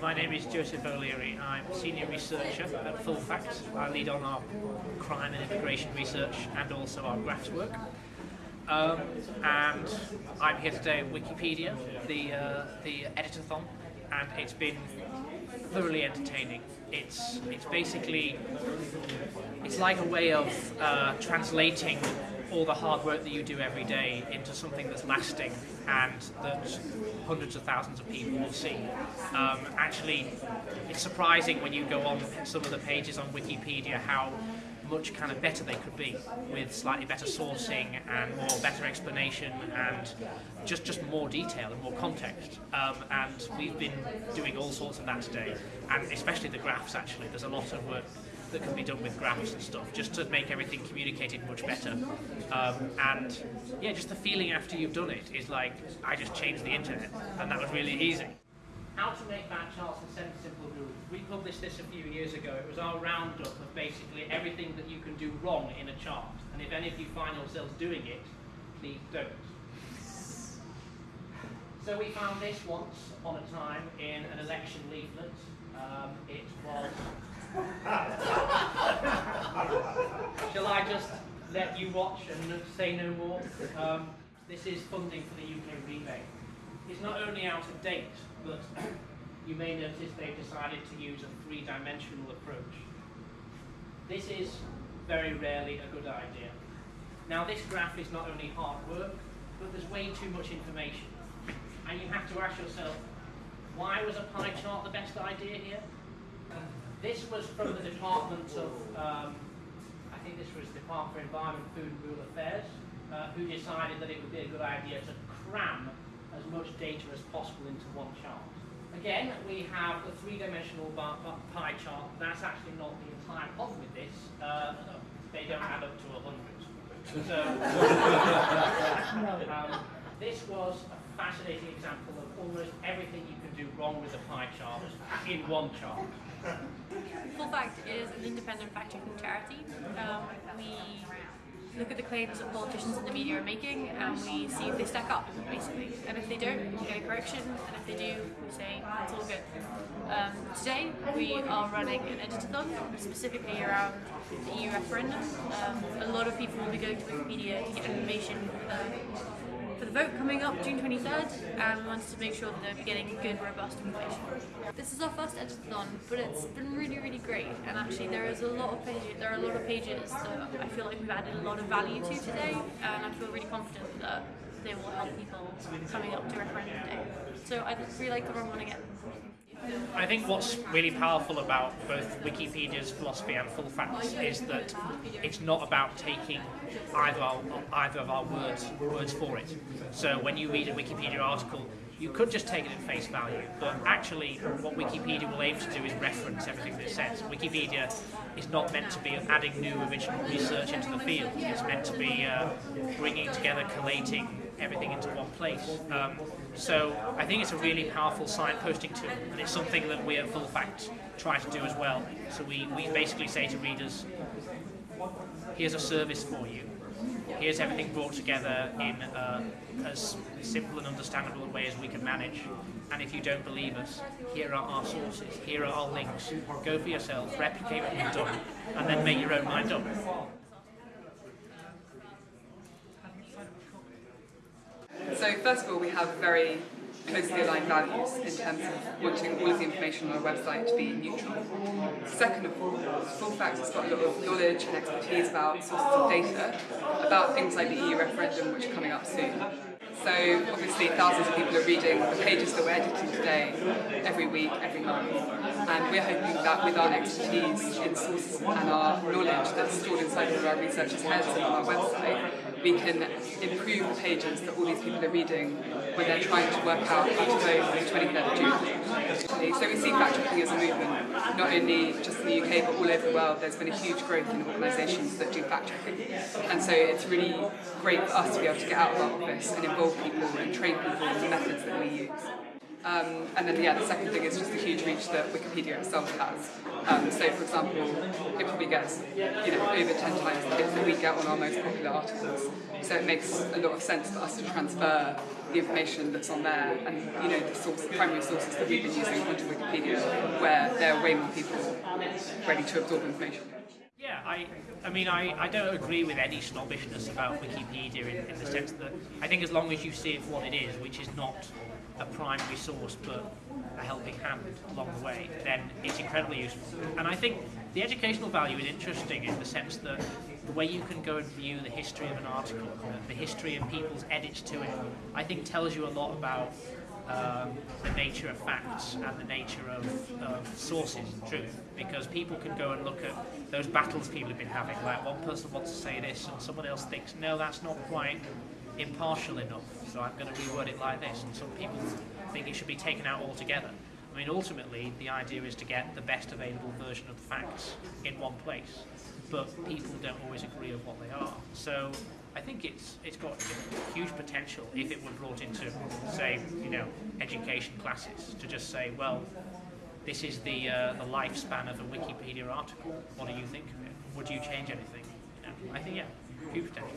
my name is Joseph O'Leary. I'm a senior researcher at Full Facts. I lead on our crime and immigration research and also our graphs work. Um, and I'm here today at Wikipedia, the uh, the editathon, and it's been thoroughly entertaining. It's it's basically it's like a way of uh, translating all the hard work that you do every day into something that's lasting and that hundreds of thousands of people will see. Um, actually, it's surprising when you go on some of the pages on Wikipedia how much kind of better they could be with slightly better sourcing and more better explanation and just just more detail and more context um, and we've been doing all sorts of that today and especially the graphs actually there's a lot of work that can be done with graphs and stuff just to make everything communicated much better um, and yeah just the feeling after you've done it is like I just changed the internet and that was really easy how to make bad charts and seven simple rules. We published this a few years ago. It was our roundup of basically everything that you can do wrong in a chart. And if any of you find yourselves doing it, please don't. So we found this once on a time in an election leaflet. Um, it was... Shall I just let you watch and say no more? Um, this is funding for the UK rebate. It's not only out of date, but you may notice they've decided to use a three-dimensional approach. This is very rarely a good idea. Now this graph is not only hard work, but there's way too much information. And you have to ask yourself, why was a pie chart the best idea here? This was from the Department of, um, I think this was Department for Environment, Food and Rural Affairs, uh, who decided that it would be a good idea to cram as much data as possible into one chart. Again, we have a three-dimensional pie chart. That's actually not the entire problem with this. Uh, they don't add up to 100. So, um, this was a fascinating example of almost everything you do wrong with a pie chart in one chart. Full Fact is an independent fact-checking charity. Um, we look at the claims that politicians and the media are making and we see if they stack up, basically. And if they don't, we get a correction, and if they do, we say it's all good. Um, today, we are running an editathon specifically around the EU referendum. Um, a lot of people will be going to Wikipedia to get information for the vote coming up June 23rd and we wanted to make sure that they're getting good, robust information. This is our first editathon, but it's been really, really great. And actually, there is a lot of pages. There are a lot of pages that I feel like we've added a lot of value to today, and I feel really confident that they will help people coming up to referendum day. So I'd really like to run one again. I think what's really powerful about both Wikipedia's philosophy and Full Fact's is that it's not about taking either, either of our words words for it. So when you read a Wikipedia article, you could just take it at face value, but actually what Wikipedia will aim to do is reference everything that it says. Wikipedia is not meant to be adding new original research into the field. It's meant to be uh, bringing together, collating everything into one place. Um, so I think it's a really powerful signposting tool, and it's something that we at Full Fact try to do as well. So we, we basically say to readers, here's a service for you. Here's everything brought together in uh, as simple and understandable a way as we can manage. And if you don't believe us, here are our sources, here are our links. Go for yourself, replicate what we've done, and then make your own mind up. So first of all, we have very closely aligned values in terms of wanting all of the information on our website to be neutral. Second of all, Full Fact has got a lot of knowledge and expertise about sources of data, about things like the EU referendum, which are coming up soon. So obviously thousands of people are reading the pages that we're editing today every week, every month. And we're hoping that with our expertise in sources and our knowledge that's stored inside of our researchers' heads and on our website, we can improve the pages that all these people are reading when they're trying to work out how to vote on the 23rd of June. So we see fact-checking as a movement, only just in the UK but all over the world. There's been a huge growth in organisations that do fact-checking. And so it's really great for us to be able to get out of our office and involve people and train people in the methods that we use. Um, and then yeah, the second thing is just the huge reach that Wikipedia itself has. Um, so for example, it probably gets you know over 10 times the hits that we get on our most popular articles. So it makes a lot of sense for us to transfer the information that's on there and you know the source, primary sources that we've been using onto Wikipedia, where there are way more people ready to absorb information. Yeah, I, I mean, I, I don't agree with any snobbishness about Wikipedia in, in the sense that I think as long as you see it for what it is, which is not a primary source but a helping hand along the way, then it's incredibly useful. And I think the educational value is interesting in the sense that the way you can go and view the history of an article, the history of people's edits to it, I think tells you a lot about um, the nature of facts and the nature of, of sources and truth because people can go and look at those battles people have been having. Like one person wants to say this and someone else thinks no that's not quite impartial enough so I'm going to reword it like this. And some people think it should be taken out altogether. I mean ultimately the idea is to get the best available version of the facts in one place but people don't always agree of what they are. So I think it's it's got huge potential if it were brought into, say, you know, education classes to just say, well, this is the uh, the lifespan of a Wikipedia article. What do you think of it? Would you change anything? You know, I think yeah, huge potential.